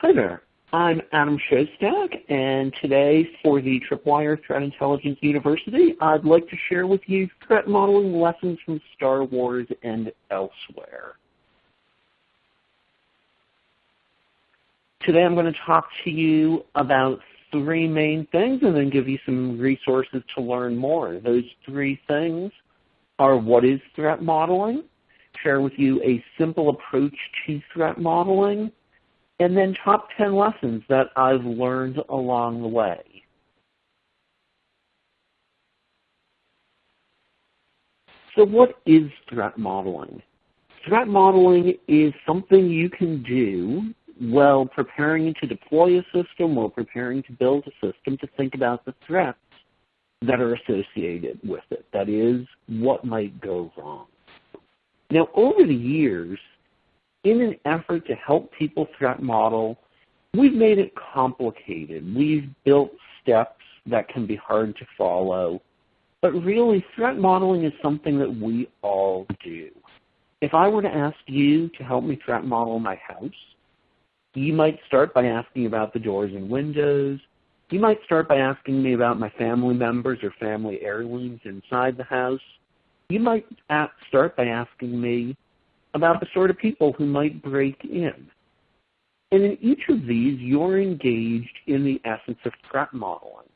Hi there. I'm Adam Shostack, and today for the Tripwire Threat Intelligence University, I'd like to share with you threat modeling lessons from Star Wars and elsewhere. Today I'm going to talk to you about three main things and then give you some resources to learn more. Those three things are what is threat modeling, share with you a simple approach to threat modeling, and then top 10 lessons that I've learned along the way. So what is threat modeling? Threat modeling is something you can do while preparing to deploy a system, while preparing to build a system to think about the threats that are associated with it. That is, what might go wrong. Now, over the years, in an effort to help people threat model, we've made it complicated. We've built steps that can be hard to follow. But really, threat modeling is something that we all do. If I were to ask you to help me threat model my house, you might start by asking about the doors and windows. You might start by asking me about my family members or family heirlooms inside the house. You might start by asking me about the sort of people who might break in. And in each of these, you're engaged in the essence of threat modeling.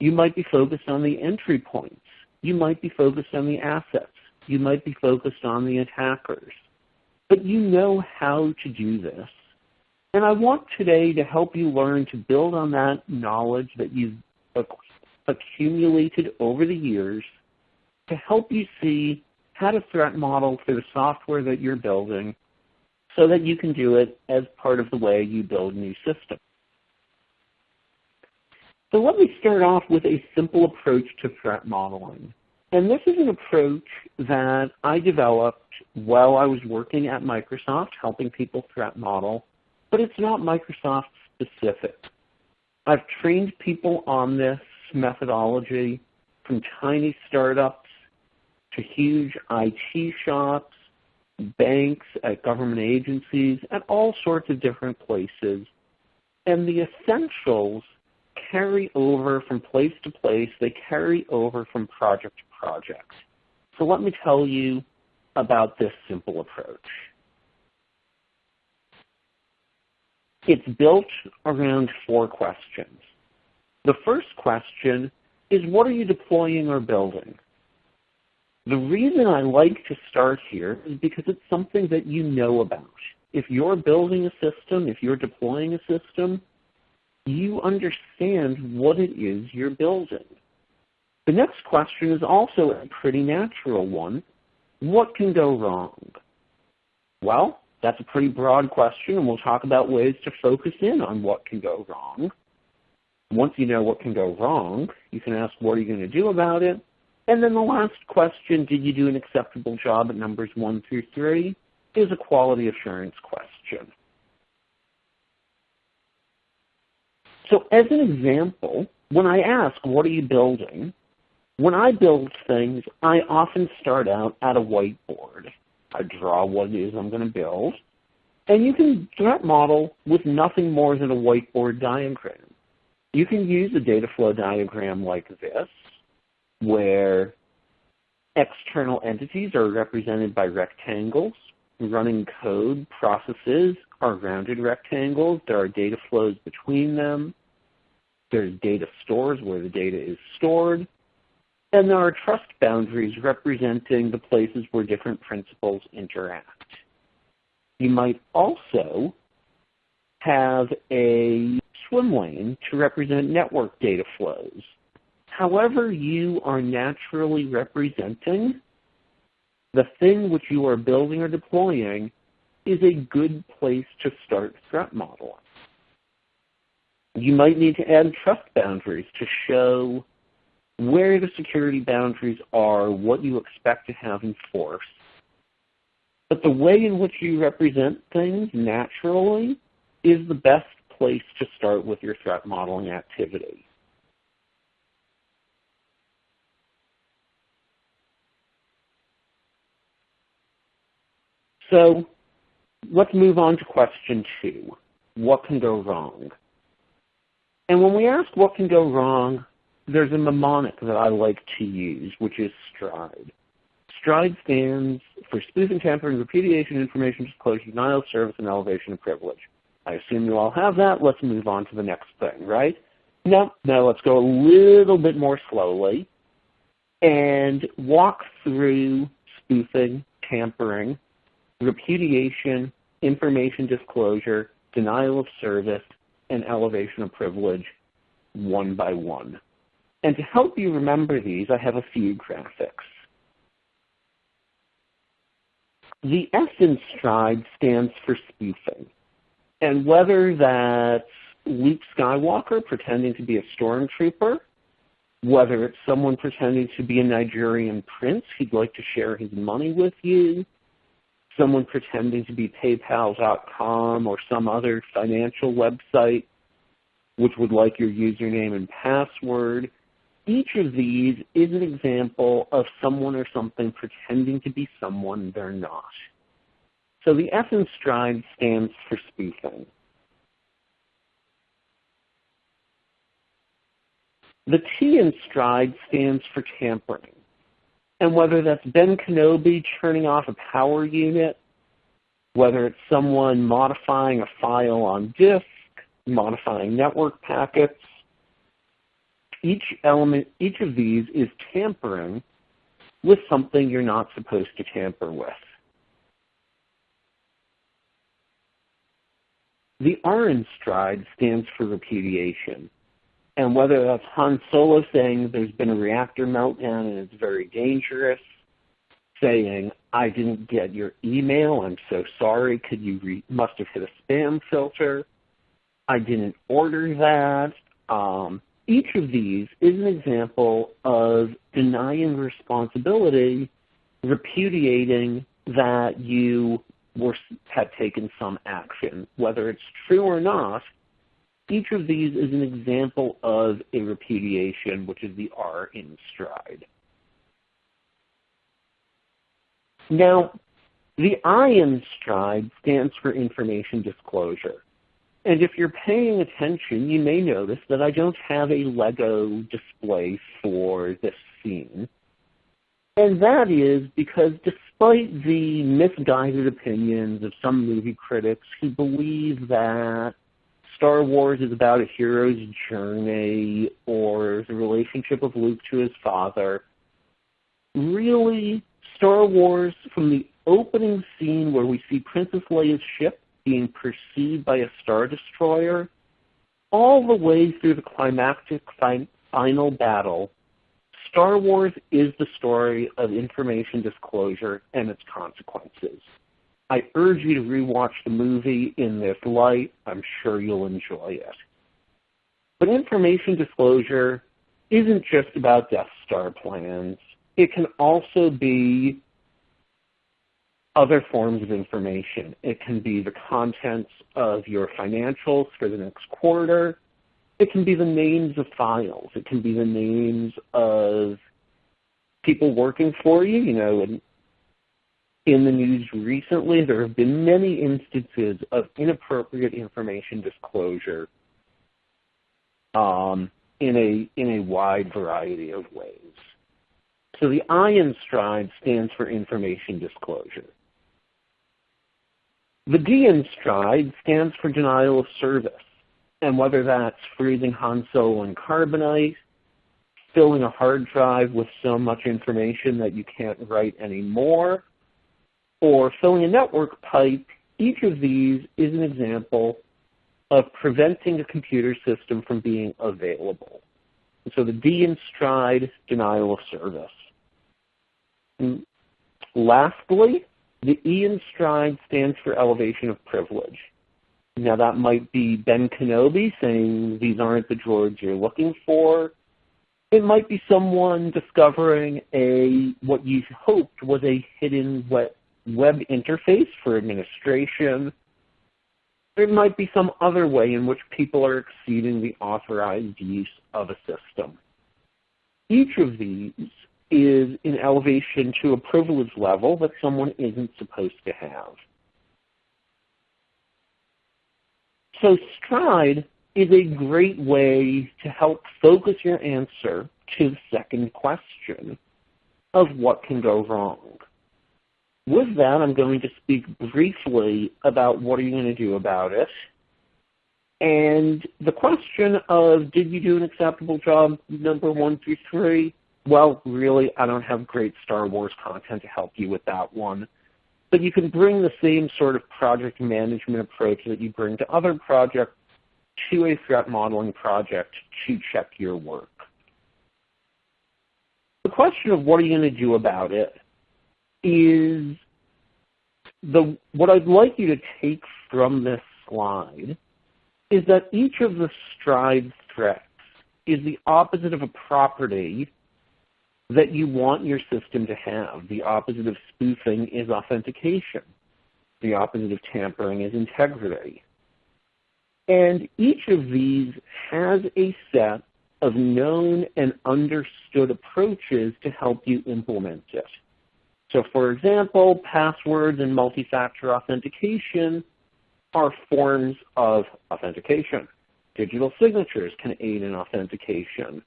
You might be focused on the entry points. You might be focused on the assets. You might be focused on the attackers. But you know how to do this. And I want today to help you learn to build on that knowledge that you've accumulated over the years to help you see how to threat model for the software that you're building so that you can do it as part of the way you build new systems. So let me start off with a simple approach to threat modeling. And this is an approach that I developed while I was working at Microsoft helping people threat model, but it's not Microsoft specific. I've trained people on this methodology from tiny startups to huge IT shops, banks, at government agencies, at all sorts of different places. And the essentials carry over from place to place. They carry over from project to project. So let me tell you about this simple approach. It's built around four questions. The first question is what are you deploying or building? The reason I like to start here is because it's something that you know about. If you're building a system, if you're deploying a system, you understand what it is you're building. The next question is also a pretty natural one. What can go wrong? Well, that's a pretty broad question, and we'll talk about ways to focus in on what can go wrong. Once you know what can go wrong, you can ask what are you going to do about it, and then the last question, did you do an acceptable job at numbers one through three, is a quality assurance question. So as an example, when I ask, what are you building? When I build things, I often start out at a whiteboard. I draw what it is I'm going to build. And you can threat model with nothing more than a whiteboard diagram. You can use a data flow diagram like this, where external entities are represented by rectangles. Running code processes are rounded rectangles. There are data flows between them. There's data stores where the data is stored. And there are trust boundaries representing the places where different principals interact. You might also have a swim lane to represent network data flows however you are naturally representing the thing which you are building or deploying is a good place to start threat modeling. You might need to add trust boundaries to show where the security boundaries are, what you expect to have enforced. But the way in which you represent things naturally is the best place to start with your threat modeling activity. So let's move on to question two. what can go wrong? And when we ask what can go wrong, there's a mnemonic that I like to use, which is STRIDE. STRIDE stands for spoofing, tampering, repudiation, information disclosure, denial of service, and elevation of privilege. I assume you all have that. Let's move on to the next thing, right? No, no, let's go a little bit more slowly and walk through spoofing, tampering, repudiation, information disclosure, denial of service, and elevation of privilege one by one. And to help you remember these, I have a few graphics. The S in STRIDE stands for spoofing. And whether that's Luke Skywalker pretending to be a stormtrooper, whether it's someone pretending to be a Nigerian prince who'd like to share his money with you, someone pretending to be PayPal.com or some other financial website which would like your username and password. Each of these is an example of someone or something pretending to be someone they're not. So the F in STRIDE stands for spoofing. The T in STRIDE stands for tampering. And whether that's Ben Kenobi turning off a power unit, whether it's someone modifying a file on disk, modifying network packets, each element, each of these is tampering with something you're not supposed to tamper with. The R in STRIDE stands for repudiation. And whether that's Han Solo saying there's been a reactor meltdown and it's very dangerous, saying, I didn't get your email, I'm so sorry, could you re- must have hit a spam filter, I didn't order that. Um, each of these is an example of denying responsibility, repudiating that you were, had taken some action. Whether it's true or not, each of these is an example of a repudiation, which is the R in stride. Now, the I in stride stands for information disclosure. And if you're paying attention, you may notice that I don't have a Lego display for this scene. And that is because despite the misguided opinions of some movie critics who believe that Star Wars is about a hero's journey or the relationship of Luke to his father, really, Star Wars, from the opening scene where we see Princess Leia's ship being pursued by a Star Destroyer, all the way through the climactic fi- final battle, Star Wars is the story of information disclosure and its consequences. I urge you to rewatch the movie in this light. I'm sure you'll enjoy it. But information disclosure isn't just about Death Star plans. It can also be other forms of information. It can be the contents of your financials for the next quarter. It can be the names of files. It can be the names of people working for you. You know, in, in the news recently, there have been many instances of inappropriate information disclosure um, in a in a wide variety of ways. So the I in STRIDE stands for information disclosure. The D in STRIDE stands for denial of service. And whether that's freezing Han Solo in carbonite, filling a hard drive with so much information that you can't write anymore, or filling a network pipe, each of these is an example of preventing a computer system from being available. And so the D in STRIDE, denial of service. And lastly, the E in STRIDE stands for elevation of privilege. Now that might be Ben Kenobi saying these aren't the droids you're looking for. It might be someone discovering a what you hoped was a hidden web, interface for administration. There might be some other way in which people are exceeding the authorized use of a system. Each of these is an elevation to a privilege level that someone isn't supposed to have. So stride is a great way to help focus your answer to the second question of what can go wrong. With that, I'm going to speak briefly about what are you going to do about it. And the question of did you do an acceptable job, number one through three, well, really, I don't have great Star Wars content to help you with that one. But you can bring the same sort of project management approach that you bring to other projects to a threat modeling project to check your work. The question of what are you going to do about it is the what I'd like you to take from this slide is that each of the stride threats is the opposite of a property that you want your system to have. The opposite of spoofing is authentication. The opposite of tampering is integrity. And each of these has a set of known and understood approaches to help you implement it. So for example, passwords and multi-factor authentication are forms of authentication. Digital signatures can aid in authentication.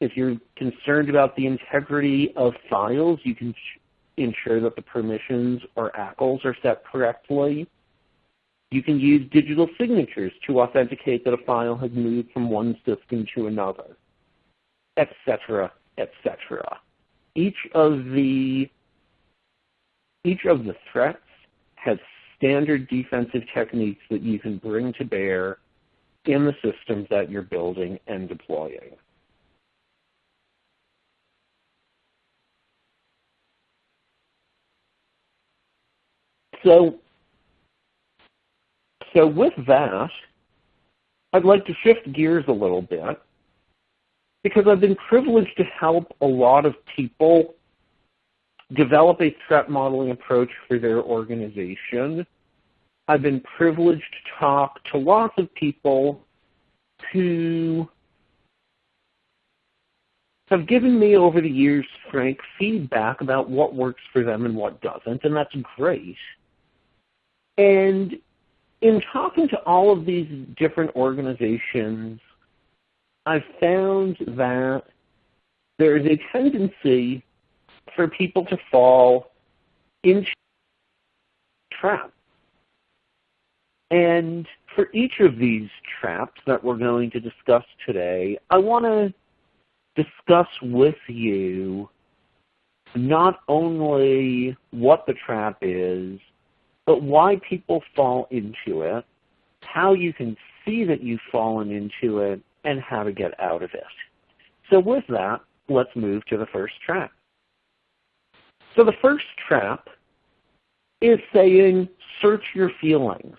If you're concerned about the integrity of files, you can ensure that the permissions or ACLs are set correctly. You can use digital signatures to authenticate that a file has moved from one system to another, etc., etc. Each of the each of the threats has standard defensive techniques that you can bring to bear in the systems that you're building and deploying. So so with that, I'd like to shift gears a little bit because I've been privileged to help a lot of people develop a threat modeling approach for their organization. I've been privileged to talk to lots of people who have given me over the years frank feedback about what works for them and what doesn't, and that's great. And in talking to all of these different organizations, I've found that there is a tendency for people to fall into traps. And for each of these traps that we're going to discuss today, I want to discuss with you not only what the trap is, but why people fall into it, how you can see that you've fallen into it, and how to get out of it. So with that, let's move to the first trap. So the first trap is saying, search your feelings.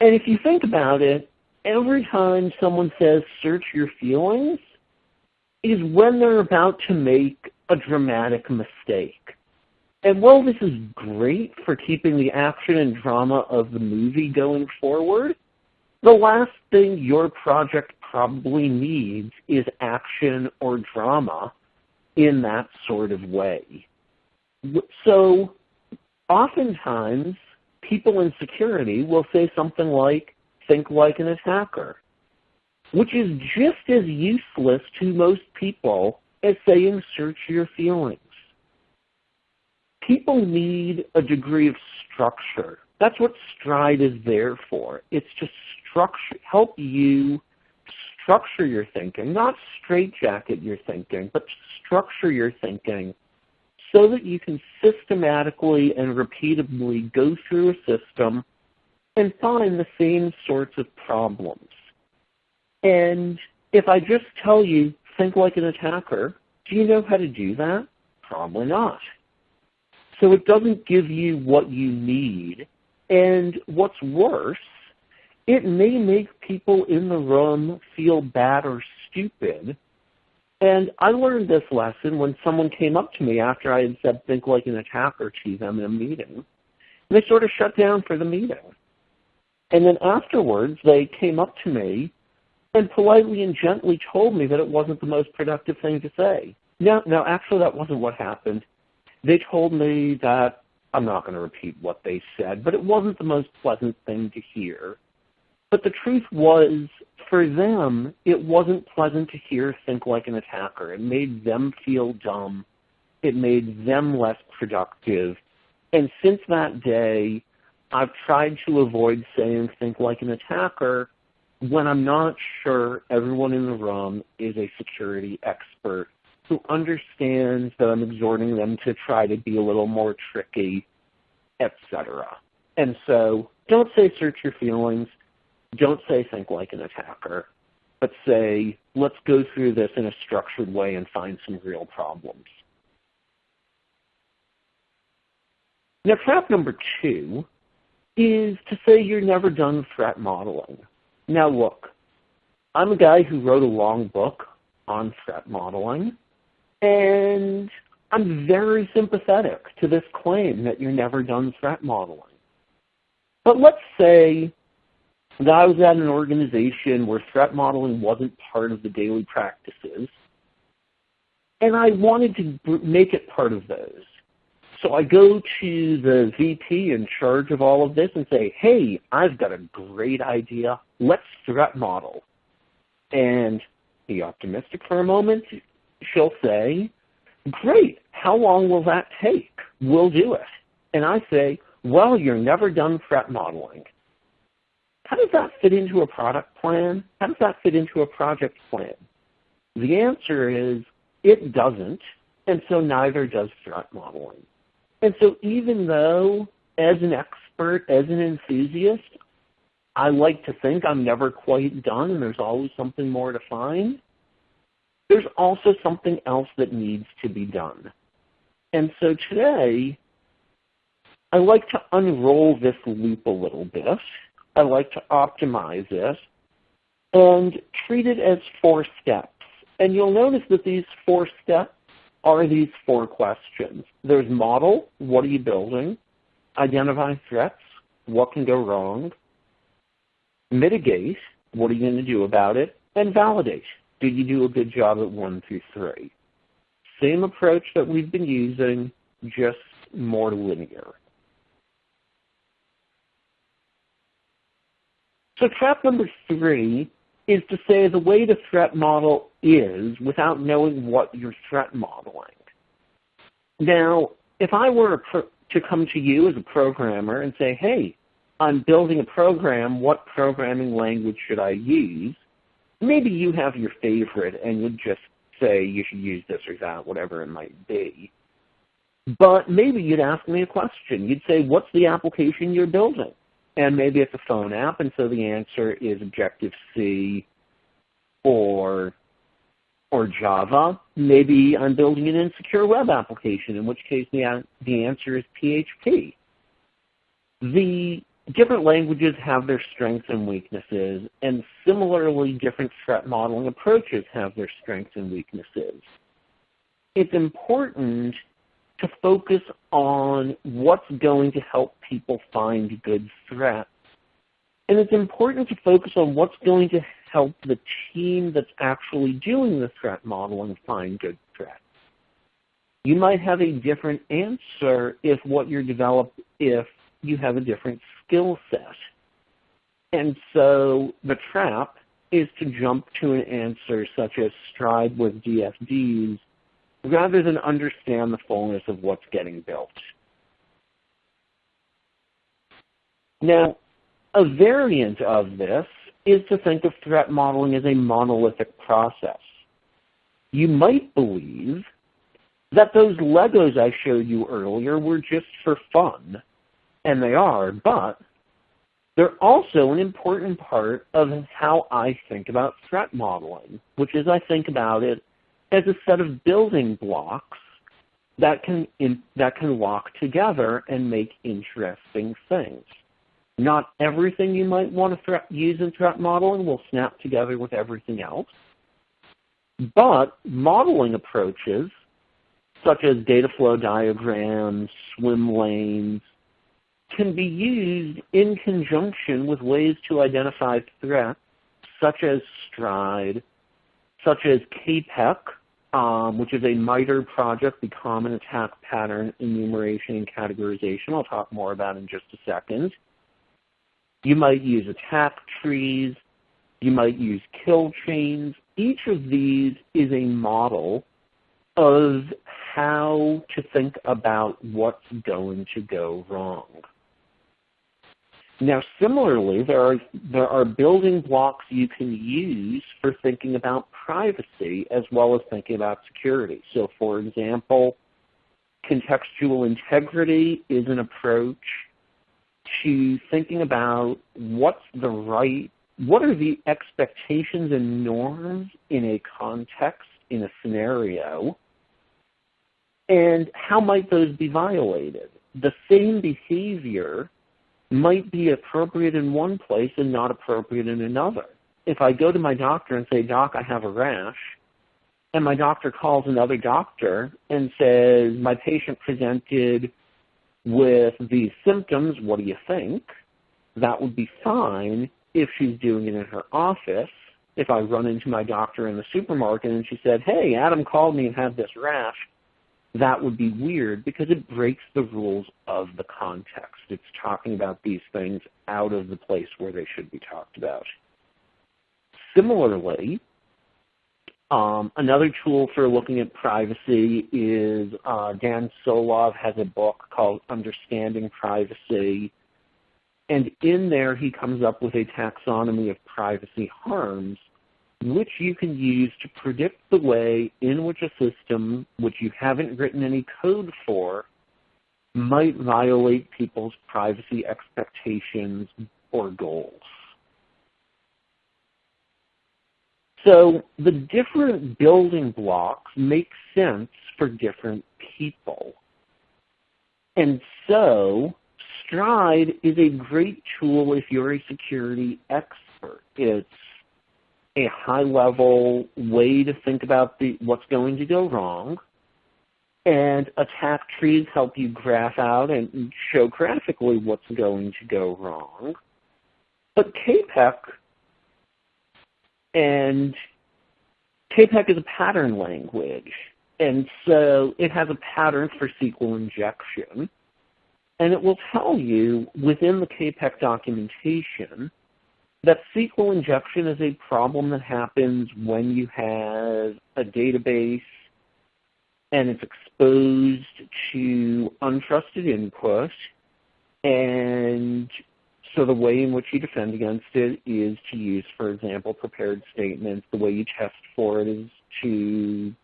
And if you think about it, every time someone says search your feelings is when they're about to make a dramatic mistake. And while this is great for keeping the action and drama of the movie going forward, the last thing your project probably needs is action or drama in that sort of way. So oftentimes, people in security will say something like, think like an attacker, which is just as useless to most people as saying search your feelings. People need a degree of structure. That's what Stride is there for. It's to structure, help you structure your thinking, not straitjacket your thinking, but structure your thinking so that you can systematically and repeatedly go through a system and find the same sorts of problems. And if I just tell you, think like an attacker, do you know how to do that? Probably not. So it doesn't give you what you need. And what's worse, it may make people in the room feel bad or stupid and I learned this lesson when someone came up to me after I had said think like an attacker to them in a meeting. And they sort of shut down for the meeting. And then afterwards, they came up to me and politely and gently told me that it wasn't the most productive thing to say. No, no, actually that wasn't what happened. They told me that I'm not going to repeat what they said, but it wasn't the most pleasant thing to hear. But the truth was, for them, it wasn't pleasant to hear think like an attacker. It made them feel dumb. It made them less productive. And since that day, I've tried to avoid saying think like an attacker when I'm not sure everyone in the room is a security expert who understands that I'm exhorting them to try to be a little more tricky, etc. And so don't say search your feelings. Don't say think like an attacker. But say, let's go through this in a structured way and find some real problems. Now, trap number two is to say you're never done threat modeling. Now, look, I'm a guy who wrote a long book on threat modeling, and I'm very sympathetic to this claim that you're never done threat modeling. But let's say that I was at an organization where threat modeling wasn't part of the daily practices, and I wanted to make it part of those. So I go to the VP in charge of all of this and say, hey, I've got a great idea. Let's threat model. And be optimistic for a moment. She'll say, great, how long will that take? We'll do it. And I say, well, you're never done threat modeling. How does that fit into a product plan? How does that fit into a project plan? The answer is it doesn't, and so neither does threat modeling. And so even though as an expert, as an enthusiast, I like to think I'm never quite done and there's always something more to find, there's also something else that needs to be done. And so today, I like to unroll this loop a little bit. I like to optimize it and treat it as four steps. And you'll notice that these four steps are these four questions. There's model, what are you building? Identify threats, what can go wrong? Mitigate, what are you going to do about it? And validate, did you do a good job at one through three? Same approach that we've been using, just more linear. So trap number three is to say the way the threat model is without knowing what you're threat modeling. Now, if I were to come to you as a programmer and say, hey, I'm building a program, what programming language should I use? Maybe you have your favorite and you'd just say you should use this or that, whatever it might be. But maybe you'd ask me a question. You'd say, what's the application you're building? And maybe it's a phone app, and so the answer is Objective-C or or Java. Maybe I'm building an insecure web application, in which case the, the answer is PHP. The different languages have their strengths and weaknesses, and similarly, different threat modeling approaches have their strengths and weaknesses. It's important to focus on what's going to help people find good threats. And it's important to focus on what's going to help the team that's actually doing the threat modeling find good threats. You might have a different answer if what you're developed if you have a different skill set. And so the trap is to jump to an answer such as stride with DFDs rather than understand the fullness of what's getting built. Now, a variant of this is to think of threat modeling as a monolithic process. You might believe that those Legos I showed you earlier were just for fun, and they are, but they're also an important part of how I think about threat modeling, which is I think about it as a set of building blocks that can, in, that can walk together and make interesting things. Not everything you might want to use in threat modeling will snap together with everything else. But modeling approaches, such as data flow diagrams, swim lanes, can be used in conjunction with ways to identify threats, such as STRIDE, such as CAPEC, um, which is a MITRE project, the Common Attack Pattern Enumeration and Categorization. I'll talk more about in just a second. You might use attack trees. You might use kill chains. Each of these is a model of how to think about what's going to go wrong. Now, similarly, there are, there are building blocks you can use for thinking about privacy as well as thinking about security. So, for example, contextual integrity is an approach to thinking about what's the right, what are the expectations and norms in a context, in a scenario, and how might those be violated? The same behavior might be appropriate in one place and not appropriate in another. If I go to my doctor and say, Doc, I have a rash, and my doctor calls another doctor and says, my patient presented with these symptoms, what do you think? That would be fine if she's doing it in her office. If I run into my doctor in the supermarket and she said, hey, Adam called me and had this rash, that would be weird because it breaks the rules of the context. It's talking about these things out of the place where they should be talked about. Similarly, um, another tool for looking at privacy is uh, Dan Solove has a book called Understanding Privacy. And in there, he comes up with a taxonomy of privacy harms which you can use to predict the way in which a system, which you haven't written any code for, might violate people's privacy expectations or goals. So the different building blocks make sense for different people. And so Stride is a great tool if you're a security expert. It's a high-level way to think about the, what's going to go wrong. And attack trees help you graph out and show graphically what's going to go wrong. But CAPEC and CAPEC is a pattern language. And so it has a pattern for SQL injection. And it will tell you within the CAPEC documentation that SQL injection is a problem that happens when you have a database and it's exposed to untrusted input. And so the way in which you defend against it is to use, for example, prepared statements. The way you test for it is to,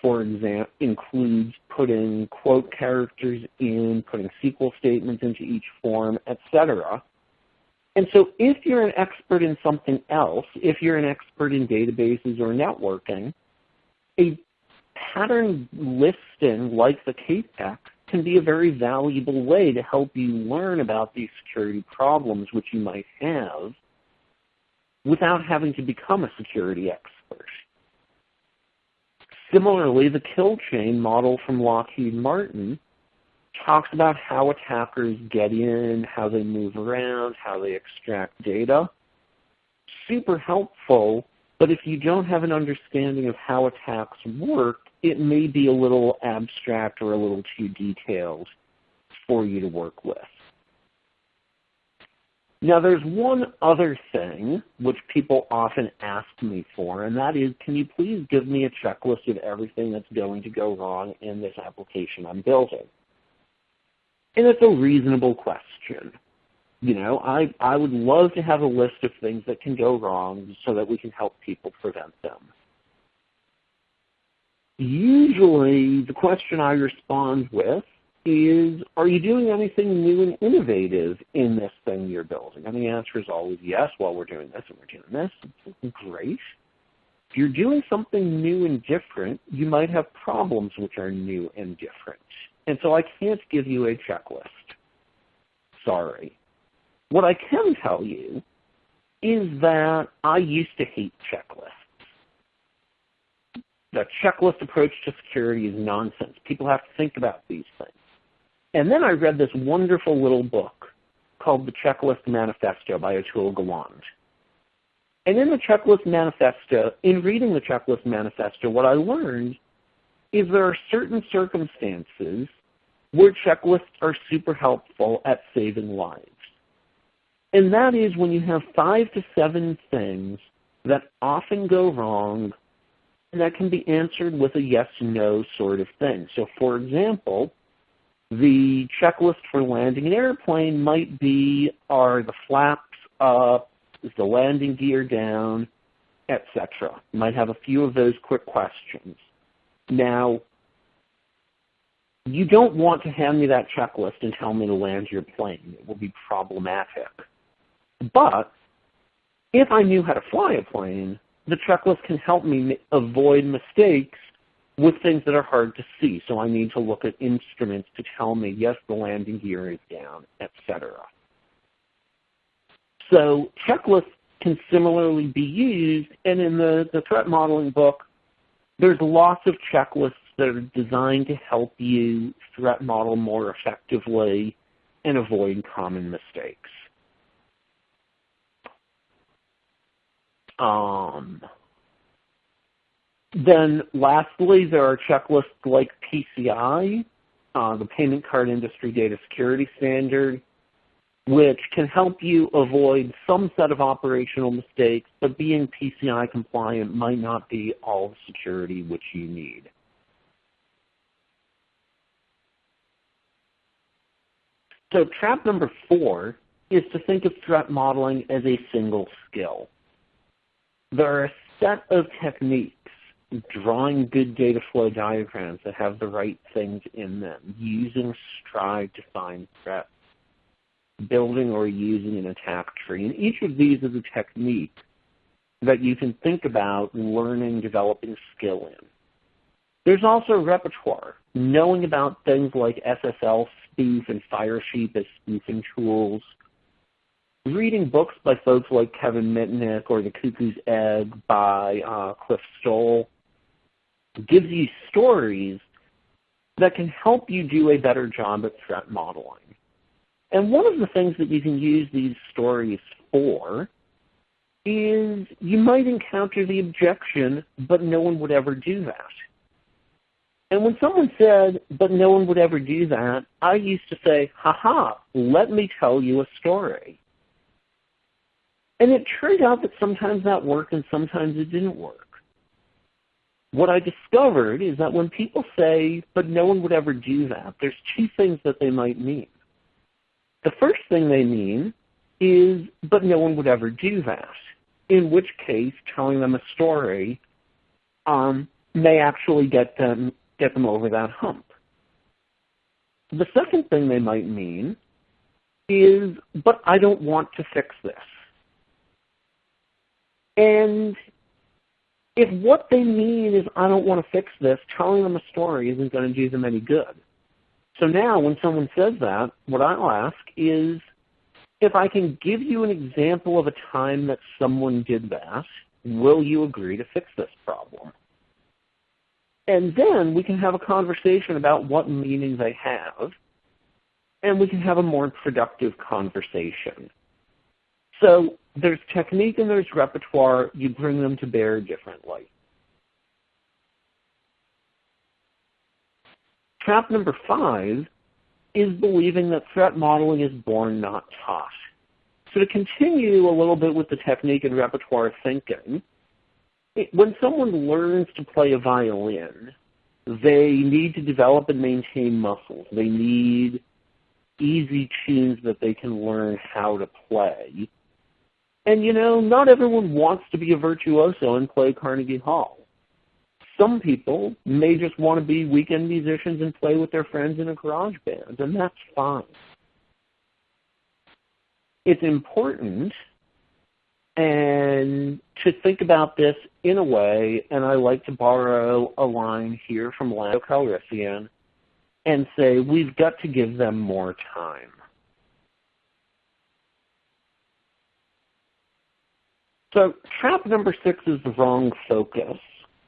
for example, includes putting quote characters in, putting SQL statements into each form, etc. And so if you're an expert in something else, if you're an expert in databases or networking, a pattern listing like the CAPEC can be a very valuable way to help you learn about these security problems which you might have without having to become a security expert. Similarly, the kill chain model from Lockheed Martin talks about how attackers get in, how they move around, how they extract data. Super helpful, but if you don't have an understanding of how attacks work, it may be a little abstract or a little too detailed for you to work with. Now there's one other thing which people often ask me for, and that is, can you please give me a checklist of everything that's going to go wrong in this application I'm building? And it's a reasonable question. You know, I, I would love to have a list of things that can go wrong so that we can help people prevent them. Usually the question I respond with is, are you doing anything new and innovative in this thing you're building? And the answer is always yes, well, we're doing this and we're doing this. Great. If you're doing something new and different, you might have problems which are new and different. And so I can't give you a checklist. Sorry. What I can tell you is that I used to hate checklists. The checklist approach to security is nonsense. People have to think about these things. And then I read this wonderful little book called The Checklist Manifesto by Atul Gawande. And in the Checklist Manifesto, in reading the Checklist Manifesto, what I learned is there are certain circumstances where checklists are super helpful at saving lives. And that is when you have five to seven things that often go wrong and that can be answered with a yes-no sort of thing. So for example, the checklist for landing an airplane might be, are the flaps up, is the landing gear down, etc. Might have a few of those quick questions. Now, you don't want to hand me that checklist and tell me to land your plane. It will be problematic. But if I knew how to fly a plane, the checklist can help me avoid mistakes with things that are hard to see. So I need to look at instruments to tell me, yes, the landing gear is down, etc. So checklists can similarly be used, and in the, the threat modeling book, there's lots of checklists that are designed to help you threat model more effectively and avoid common mistakes. Um, then lastly, there are checklists like PCI, uh, the Payment Card Industry Data Security Standard, which can help you avoid some set of operational mistakes, but being PCI compliant might not be all the security which you need. So trap number four is to think of threat modeling as a single skill. There are a set of techniques, drawing good data flow diagrams that have the right things in them, using Stride to find threats, building or using an attack tree. And each of these is a technique that you can think about learning, developing skill in. There's also repertoire, knowing about things like SSL spoof and Firesheep as spoofing tools, reading books by folks like Kevin Mitnick or The Cuckoo's Egg by uh, Cliff Stoll gives you stories that can help you do a better job at threat modeling. And one of the things that you can use these stories for is you might encounter the objection, but no one would ever do that. And when someone said, but no one would ever do that, I used to say, haha, let me tell you a story. And it turned out that sometimes that worked and sometimes it didn't work. What I discovered is that when people say, but no one would ever do that, there's two things that they might mean. The first thing they mean is, but no one would ever do that, in which case telling them a story um, may actually get them get them over that hump. The second thing they might mean is, but I don't want to fix this. And if what they mean is, I don't want to fix this, telling them a story isn't going to do them any good. So now when someone says that, what I'll ask is, if I can give you an example of a time that someone did that, will you agree to fix this problem? And then we can have a conversation about what meaning they have, and we can have a more productive conversation. So there's technique and there's repertoire. You bring them to bear differently. Trap number five is believing that threat modeling is born, not taught. So to continue a little bit with the technique and repertoire thinking, when someone learns to play a violin, they need to develop and maintain muscles. They need easy tunes that they can learn how to play. And you know, not everyone wants to be a virtuoso and play Carnegie Hall. Some people may just want to be weekend musicians and play with their friends in a garage band, and that's fine. It's important and to think about this in a way, and I like to borrow a line here from Lando Calrissian and say, we've got to give them more time. So trap number six is the wrong focus.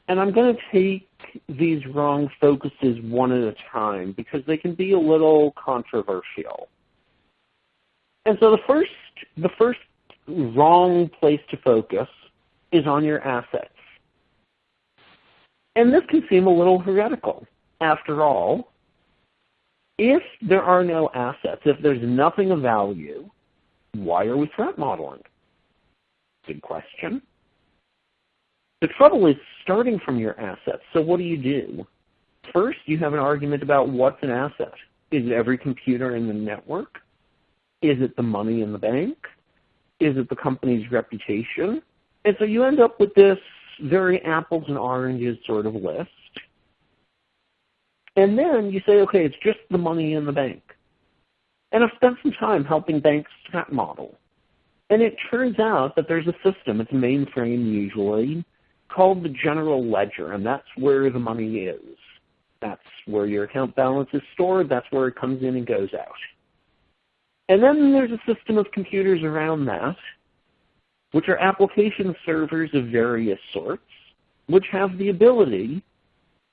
And I'm going to take these wrong focuses one at a time because they can be a little controversial. And so the first, the first wrong place to focus is on your assets. And this can seem a little heretical. After all, if there are no assets, if there's nothing of value, Why are we threat modeling? Good question. The trouble is starting from your assets. So what do you do? First, you have an argument about what's an asset. Is it every computer in the network? Is it the money in the bank? Is it the company's reputation? And so you end up with this very apples and oranges sort of list. And then you say, okay, it's just the money in the bank. And I've spent some time helping banks threat model. And it turns out that there's a system, it's mainframe usually, called the general ledger, and that's where the money is. That's where your account balance is stored, that's where it comes in and goes out. And then there's a system of computers around that, which are application servers of various sorts, which have the ability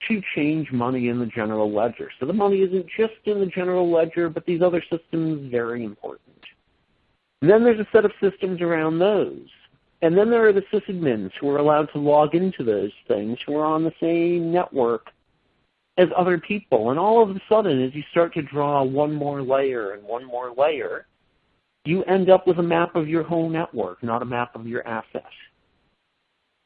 to change money in the general ledger. So the money isn't just in the general ledger, but these other systems are very important. And then there's a set of systems around those. And then there are the sysadmins who are allowed to log into those things who are on the same network as other people. And all of a sudden, as you start to draw one more layer and one more layer, you end up with a map of your whole network, not a map of your assets.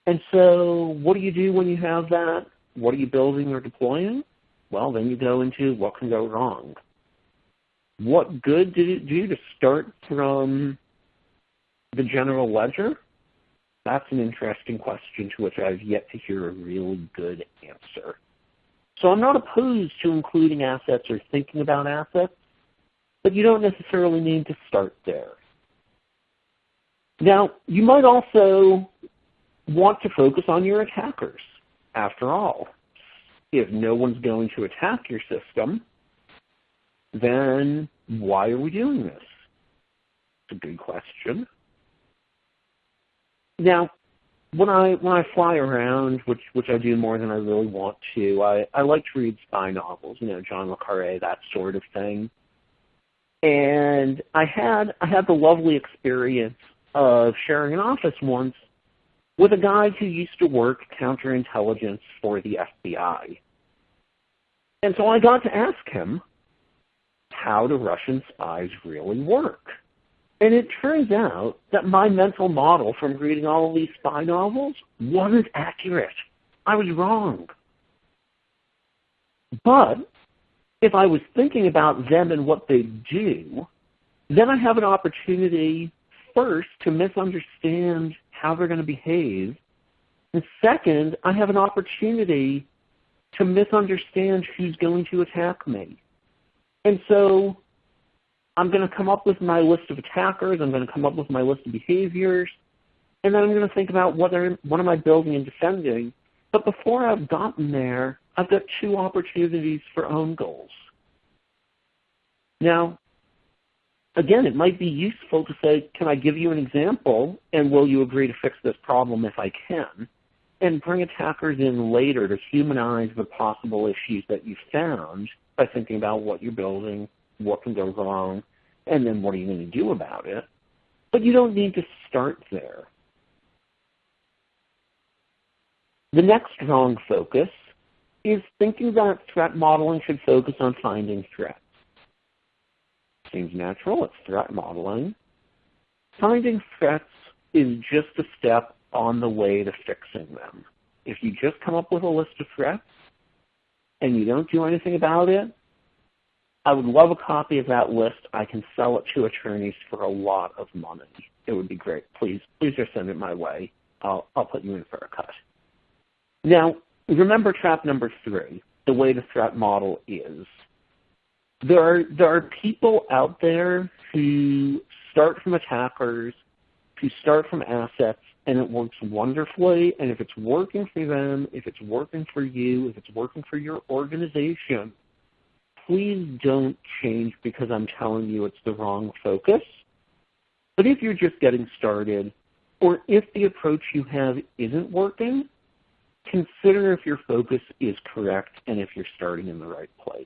And so what do you do when you have that? What are you building or deploying? Well, then you go into what can go wrong. What good did it do to start from the general ledger? That's an interesting question to which I've yet to hear a really good answer. So I'm not opposed to including assets or thinking about assets, but you don't necessarily need to start there. Now, you might also want to focus on your attackers. After all, if no one's going to attack your system, then why are we doing this? It's a good question. Now, when I when I fly around, which which I do more than I really want to, I, I like to read spy novels, you know, John le Carre, that sort of thing. And I had I had the lovely experience of sharing an office once with a guy who used to work counterintelligence for the FBI. And so I got to ask him, how do Russian spies really work? And it turns out that my mental model from reading all of these spy novels wasn't accurate. I was wrong. But if I was thinking about them and what they do, then I have an opportunity first to misunderstand how they're going to behave. And second, I have an opportunity to misunderstand who's going to attack me. And so I'm going to come up with my list of attackers. I'm going to come up with my list of behaviors. And then I'm going to think about what, are, what am I building and defending. But before I've gotten there, I've got two opportunities for own goals. Now, again, it might be useful to say, can I give you an example, and will you agree to fix this problem if I can? And bring attackers in later to humanize the possible issues that you found by thinking about what you're building, what can go wrong, and then what are you going to do about it. But you don't need to start there. The next wrong focus is thinking that threat modeling should focus on finding threats seems natural. It's threat modeling. Finding threats is just a step on the way to fixing them. If you just come up with a list of threats and you don't do anything about it, I would love a copy of that list. I can sell it to attorneys for a lot of money. It would be great. Please, please just send it my way. I'll, I'll put you in for a cut. Now, remember trap number three. The way the threat model is there are there are people out there who start from attackers, who start from assets, and it works wonderfully. And if it's working for them, if it's working for you, if it's working for your organization, please don't change because I'm telling you it's the wrong focus. But if you're just getting started, or if the approach you have isn't working, consider if your focus is correct and if you're starting in the right place.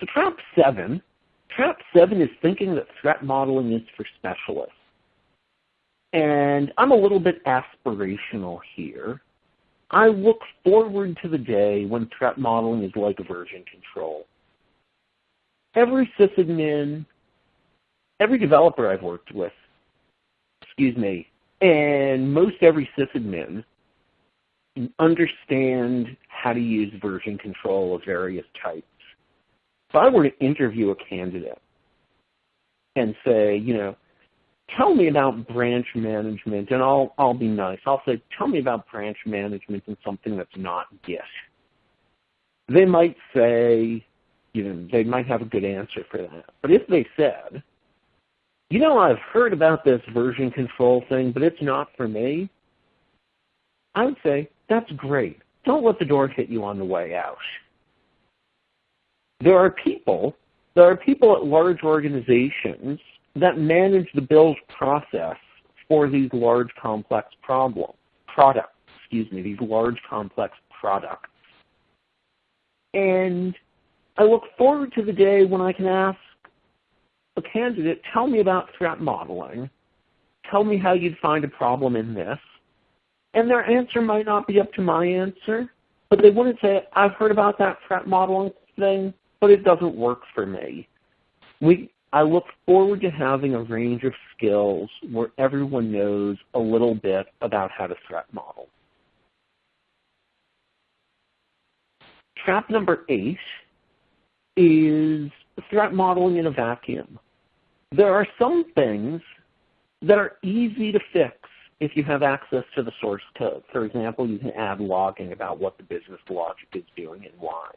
So trap seven, trap seven is thinking that threat modeling is for specialists. And I'm a little bit aspirational here. I look forward to the day when threat modeling is like version control. every sysadmin, every developer I've worked with, excuse me, and most every sysadmin understand how to use version control of various types. If I were to interview a candidate and say, you know, tell me about branch management, and I'll I'll be nice. I'll say, tell me about branch management and something that's not Git. They might say, you know, they might have a good answer for that. But if they said, you know, I've heard about this version control thing, but it's not for me, I would say, that's great. Don't let the door hit you on the way out. There are people, there are people at large organizations that manage the build process for these large complex problem products, excuse me, these large complex products. And I look forward to the day when I can ask a candidate, tell me about threat modeling. Tell me how you'd find a problem in this. And their answer might not be up to my answer, but they wouldn't say, I've heard about that threat modeling thing, but it doesn't work for me. We, I look forward to having a range of skills where everyone knows a little bit about how to threat model. Trap number eight is threat modeling in a vacuum. There are some things that are easy to fix if you have access to the source code. For example, you can add logging about what the business logic is doing and why.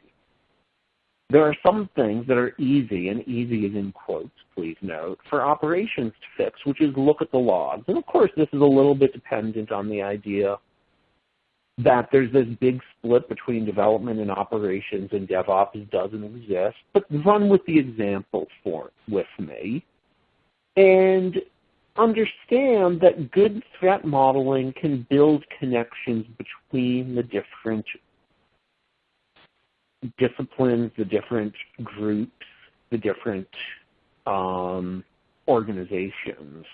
There are some things that are easy, and easy is in quotes, please note, for operations to fix, which is look at the logs. And of course, this is a little bit dependent on the idea that there's this big split between development and operations and DevOps doesn't exist, but run with the example for with me. And understand that good threat modeling can build connections between the different disciplines, the different groups, the different um, organizations.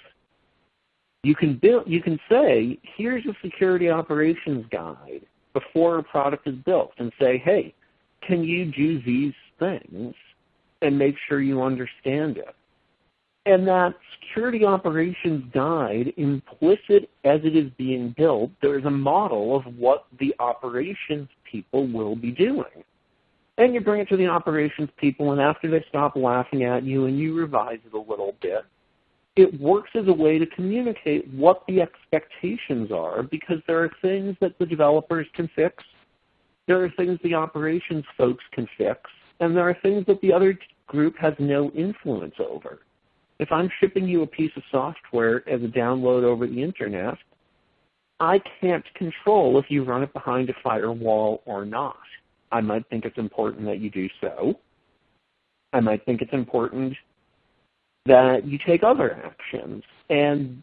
You can build. You can say, "Here's a security operations guide before a product is built," and say, "Hey, can you do these things and make sure you understand it?" And that security operations guide, implicit as it is being built, there's a model of what the operations people will be doing. And you bring it to the operations people, and after they stop laughing at you and you revise it a little bit, it works as a way to communicate what the expectations are because there are things that the developers can fix, there are things the operations folks can fix, and there are things that the other group has no influence over. If I'm shipping you a piece of software as a download over the internet, I can't control if you run it behind a firewall or not. I might think it's important that you do so. I might think it's important that you take other actions. And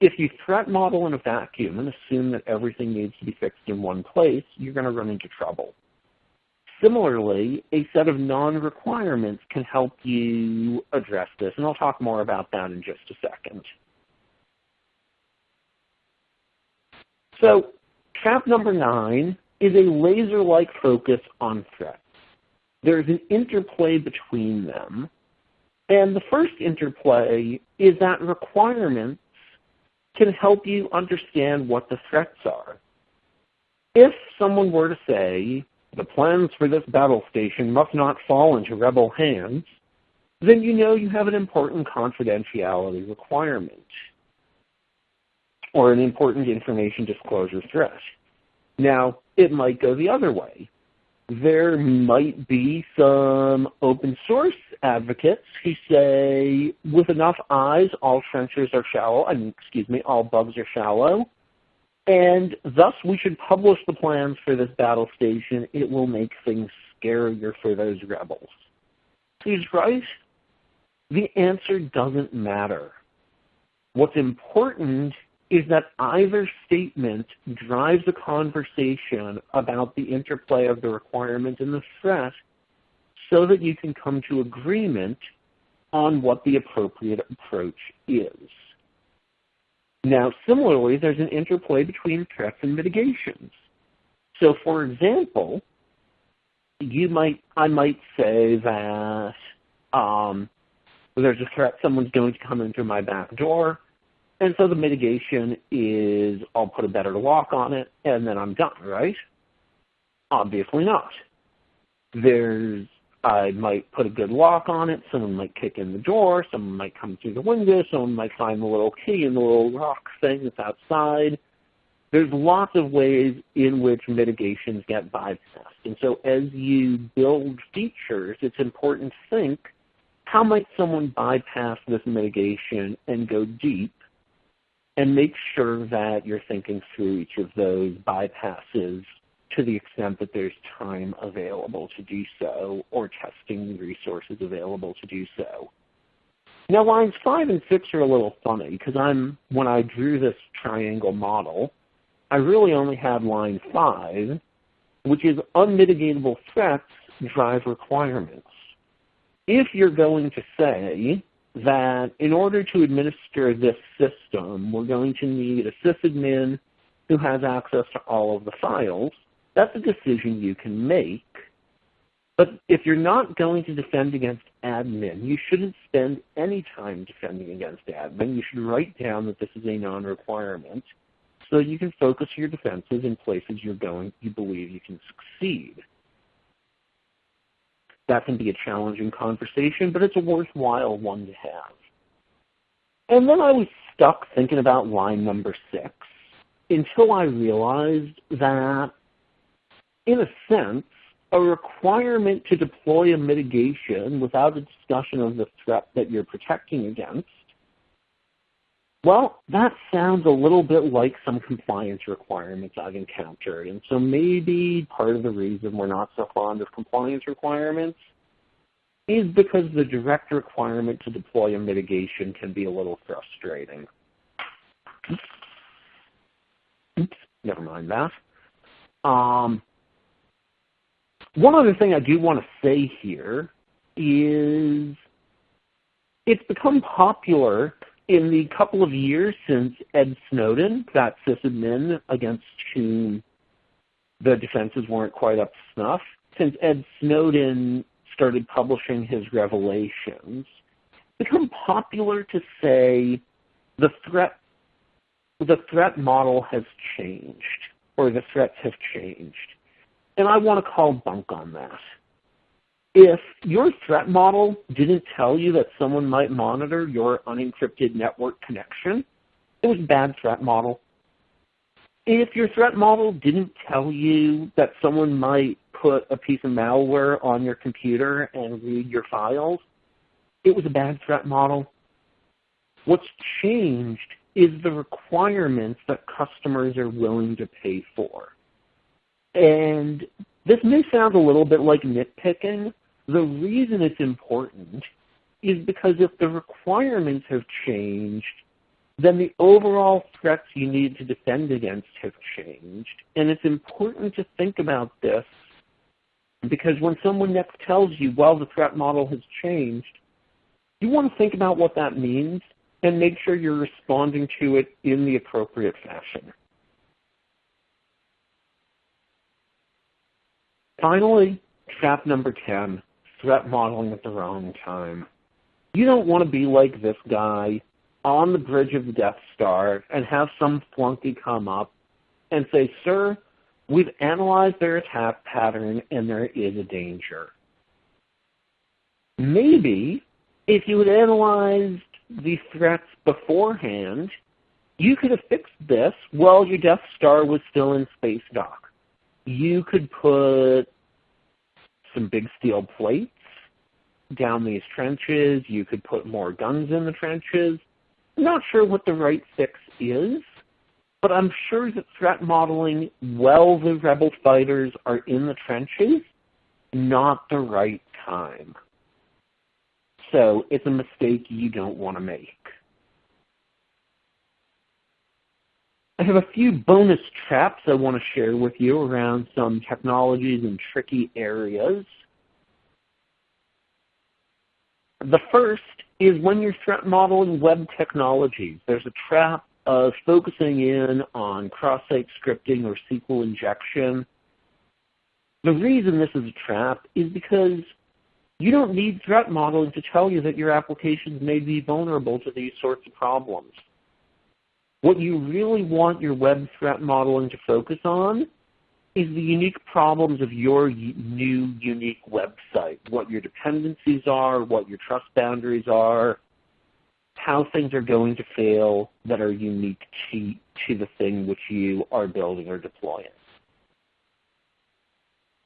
if you threat model in a vacuum and assume that everything needs to be fixed in one place, you're going to run into trouble. Similarly, a set of non-requirements can help you address this, and I'll talk more about that in just a second. So trap number nine is a laser-like focus on threats. There's an interplay between them. And the first interplay is that requirements can help you understand what the threats are. If someone were to say, the plans for this battle station must not fall into rebel hands, then you know you have an important confidentiality requirement or an important information disclosure threat. Now, it might go the other way. There might be some open source advocates who say, with enough eyes, all trenches are shallow, I mean, excuse me, all bugs are shallow, and thus we should publish the plans for this battle station. It will make things scarier for those rebels. He's right. The answer doesn't matter. What's important is that either statement drives a conversation about the interplay of the requirement and the threat so that you can come to agreement on what the appropriate approach is. Now, similarly, there's an interplay between threats and mitigations. So, for example, you might, I might say that Um, there's a threat someone's going to come in through my back door, and so the mitigation is I'll put a better lock on it, and then I'm done, right? Obviously not. There's I might put a good lock on it. Someone might kick in the door. Someone might come through the window. Someone might find the little key in the little lock thing that's outside. There's lots of ways in which mitigations get bypassed. And so as you build features, it's important to think, how might someone bypass this mitigation and go deep and make sure that you're thinking through each of those bypasses to the extent that there's time available to do so or testing resources available to do so. Now lines five and six are a little funny because I'm when I drew this triangle model, I really only had line five, which is unmitigatable threats drive requirements. If you're going to say that in order to administer this system, we're going to need a sysadmin who has access to all of the files, that's a decision you can make. But if you're not going to defend against admin, you shouldn't spend any time defending against admin. You should write down that this is a non-requirement so you can focus your defenses in places you're going, you believe you can succeed. That can be a challenging conversation, but it's a worthwhile one to have. And then I was stuck thinking about line number six until I realized that in a sense, a requirement to deploy a mitigation without a discussion of the threat that you're protecting against, well, that sounds a little bit like some compliance requirements I've encountered. And so maybe part of the reason we're not so fond of compliance requirements is because the direct requirement to deploy a mitigation can be a little frustrating. Oops, never mind that. Um, one other thing I do want to say here is it's become popular in the couple of years since Ed Snowden got sysadmin against whom the defenses weren't quite up to snuff, since Ed Snowden started publishing his revelations, become popular to say the threat the threat model has changed or the threats have changed. And I want to call bunk on that. If your threat model didn't tell you that someone might monitor your unencrypted network connection, it was a bad threat model. If your threat model didn't tell you that someone might put a piece of malware on your computer and read your files, it was a bad threat model. What's changed is the requirements that customers are willing to pay for. And this may sound a little bit like nitpicking. The reason it's important is because if the requirements have changed, then the overall threats you need to defend against have changed. And it's important to think about this because when someone next tells you, well, the threat model has changed, you want to think about what that means and make sure you're responding to it in the appropriate fashion. Finally, trap number 10, threat modeling at the wrong time. You don't want to be like this guy on the bridge of the Death Star and have some flunky come up and say, sir, we've analyzed their attack pattern and there is a danger. Maybe if you had analyzed the threats beforehand, you could have fixed this while your Death Star was still in space dock you could put some big steel plates down these trenches. You could put more guns in the trenches. I'm not sure what the right fix is, but I'm sure that threat modeling while the rebel fighters are in the trenches, not the right time. So it's a mistake you don't want to make. I have a few bonus traps I want to share with you around some technologies and tricky areas. The first is when you're threat modeling web technologies. There's a trap of focusing in on cross-site scripting or SQL injection. The reason this is a trap is because You don't need threat modeling to tell you that your applications may be vulnerable to these sorts of problems. What you really want your web threat modeling to focus on is the unique problems of your new unique website, what your dependencies are, what your trust boundaries are, how things are going to fail that are unique to, to the thing which you are building or deploying.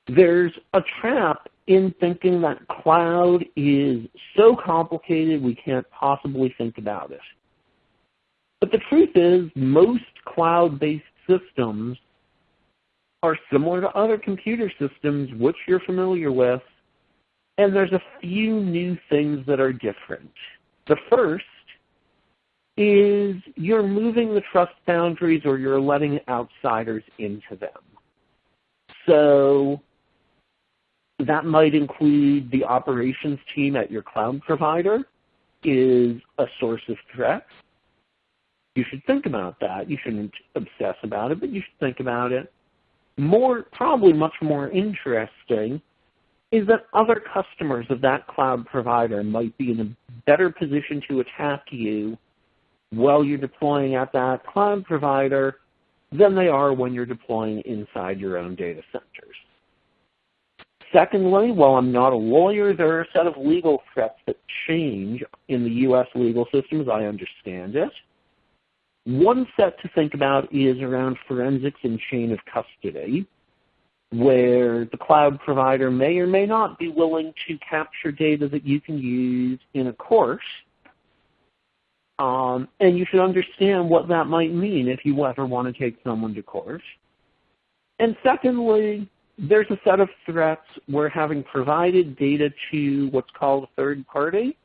There's a trap in thinking that cloud is so complicated we can't possibly think about it. But the truth is most cloud-based systems are similar to other computer systems which you're familiar with, and there's a few new things that are different. The first is you're moving the trust boundaries or you're letting outsiders into them. So that might include the operations team at your cloud provider is a source of threat. You should think about that. You shouldn't obsess about it, but you should think about it. More, probably much more interesting is that other customers of that cloud provider might be in a better position to attack you while you're deploying at that cloud provider than they are when you're deploying inside your own data centers. Secondly, while I'm not a lawyer, there are a set of legal threats that change in the U.S. legal system as I understand it. One set to think about is around forensics and chain of custody, where the cloud provider may or may not be willing to capture data that you can use in a court um, and you should understand what that might mean if you ever want to take someone to court. And secondly, there's a set of threats where having provided data to what's called a third party,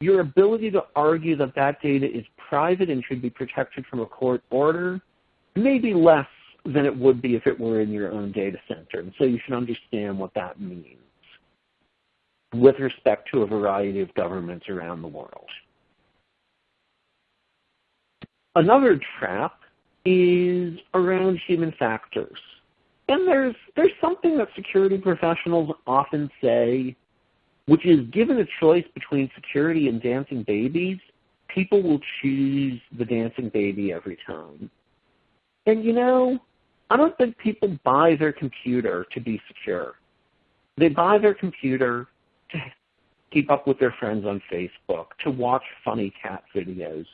your ability to argue that that data is private and should be protected from a court order may be less than it would be if it were in your own data center. And so you should understand what that means with respect to a variety of governments around the world. Another trap is around human factors. And there's, there's something that security professionals often say, which is given a choice between security and dancing babies, people will choose the dancing baby every time. And you know, I don't think people buy their computer to be secure. They buy their computer to keep up with their friends on Facebook, to watch funny cat videos,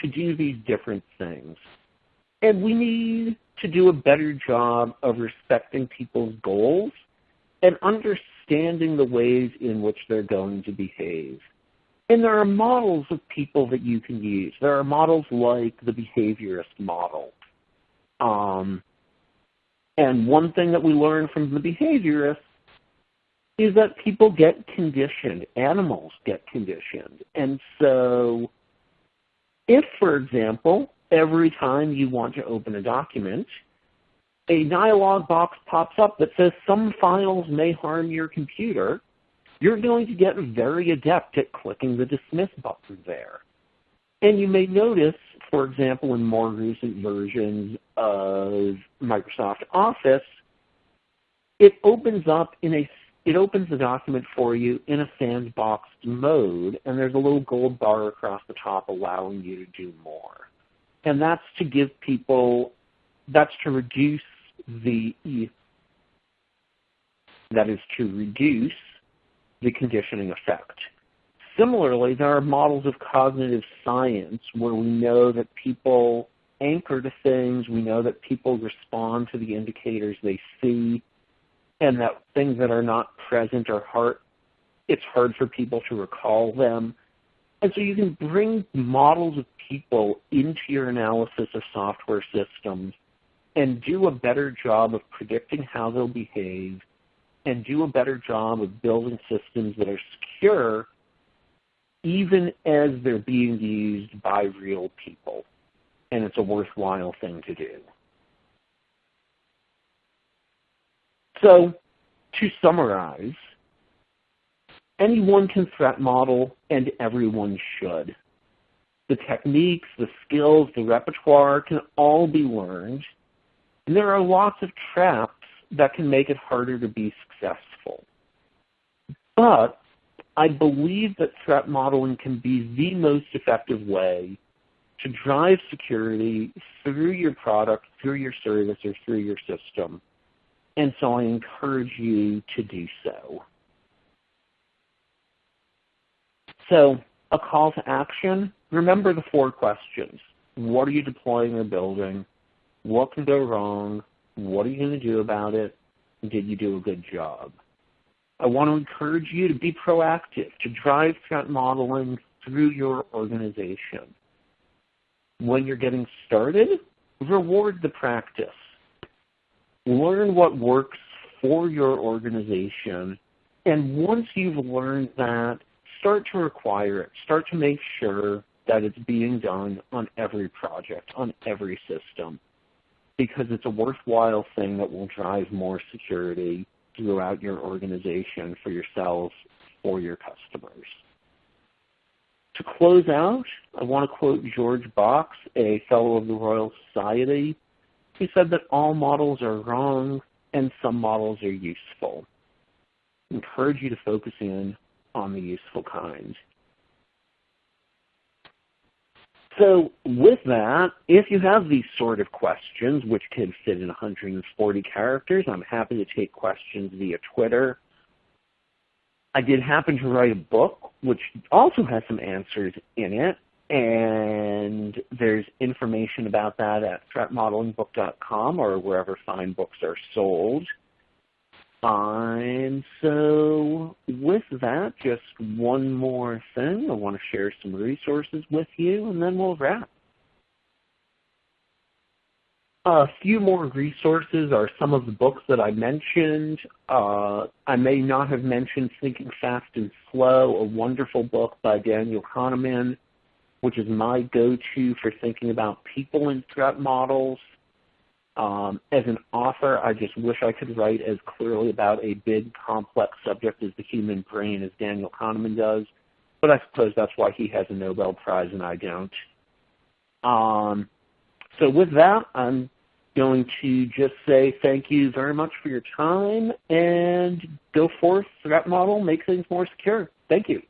to do these different things. And we need to do a better job of respecting people's goals and understanding the ways in which they're going to behave. And there are models of people that you can use. There are models like the behaviorist model. Um, and one thing that we learn from the behaviorists is that people get conditioned. Animals get conditioned. And so if, for example, every time you want to open a document, a dialog box pops up that says some files may harm your computer, you're going to get very adept at clicking the dismiss button there. And you may notice, for example, in more recent versions of Microsoft Office, it opens up in a it opens the document for you in a sandboxed mode, and there's a little gold bar across the top allowing you to do more. And that's to give people, that's to reduce the, that is to reduce the conditioning effect. Similarly, there are models of cognitive science where we know that people anchor to things, we know that people respond to the indicators they see, and that things that are not present are hard, it's hard for people to recall them. And so you can bring models of people into your analysis of software systems and do a better job of predicting how they'll behave and do a better job of building systems that are secure even as they're being used by real people. And it's a worthwhile thing to do. So to summarize, anyone can threat model and everyone should. The techniques, the skills, the repertoire can all be learned. There are lots of traps that can make it harder to be successful. But I believe that threat modeling can be the most effective way to drive security through your product, through your service, or through your system. And so I encourage you to do so. So a call to action, remember the four questions. What are you deploying or building? What can go wrong? What are you going to do about it? Did you do a good job? I want to encourage you to be proactive, to drive threat modeling through your organization. When you're getting started, reward the practice. Learn what works for your organization, and once you've learned that, start to require it. Start to make sure that it's being done on every project, on every system, because it's a worthwhile thing that will drive more security throughout your organization for yourselves or your customers. To close out, I want to quote George Box, a fellow of the Royal Society. He said that all models are wrong and some models are useful. I encourage you to focus in on the useful kind. So with that, if you have these sort of questions, which can fit in 140 characters, I'm happy to take questions via Twitter. I did happen to write a book, which also has some answers in it, and there's information about that at threatmodelingbook.com or wherever fine books are sold. And so with that, just one more thing. I want to share some resources with you, and then we'll wrap. A few more resources are some of the books that I mentioned. Uh, I may not have mentioned Thinking Fast and Slow, a wonderful book by Daniel Kahneman, which is my go-to for thinking about people and threat models. Um, as an author, I just wish I could write as clearly about a big, complex subject as the human brain as Daniel Kahneman does, but I suppose that's why he has a Nobel Prize and I don't. Um, so with that, I'm going to just say thank you very much for your time and go forth, threat model, make things more secure. Thank you.